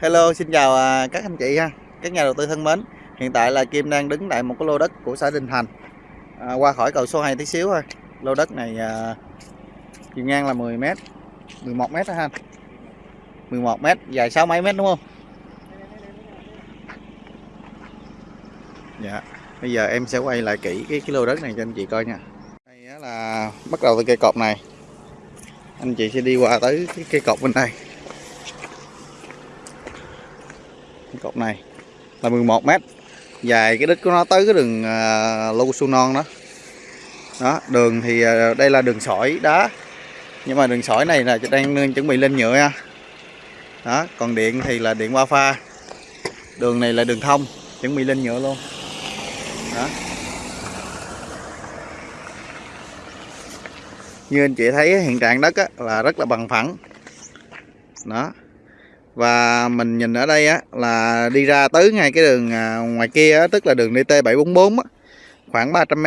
Hello, xin chào à, các anh chị ha, các nhà đầu tư thân mến. Hiện tại là Kim đang đứng tại một cái lô đất của xã Đình Thành. À, qua khỏi cầu số 2 tí xíu thôi. Lô đất này à, chiều ngang là 10 m, 11 m đó ha. 11 m, dài 6 mấy mét đúng không? Dạ. Bây giờ em sẽ quay lại kỹ cái cái lô đất này cho anh chị coi nha. Đây là bắt đầu từ cây cột này. Anh chị sẽ đi qua tới cái cây cột bên đây. cái cột này. Là 11 mét. Dài cái đích của nó tới cái đường à, uh, lô su non đó. Đó đường thì uh, đây là đường sỏi đá. Nhưng mà đường sỏi này là đang chuẩn bị lên nhựa nha. Đó còn điện thì là điện qua pha đường này là đường thông chuẩn bị lên nhựa luôn. Đó. Như anh chị thấy hiện trạng đất á, là rất là bằng phẳng. Đó và mình nhìn ở đây á là đi ra tới ngay cái đường à, ngoài kia á, tức là đường DT 744 á, khoảng 300 m.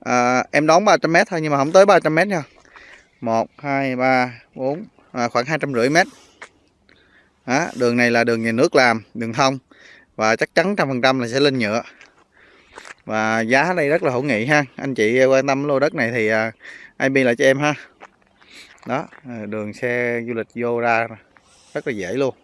À, em đón 300 m thôi nhưng mà không tới 300 m nha. 1 2 3 4 à, khoảng 250 m. à, đường này là đường nhà nước làm, đường thông và chắc chắn trăm phần trăm là sẽ lên nhựa. Và giá ở đây rất là hữu nghị ha. Anh chị quan tâm lô đất này thì à, IP lại cho em ha. Đó, à, đường xe du lịch vô ra rất là dễ luôn.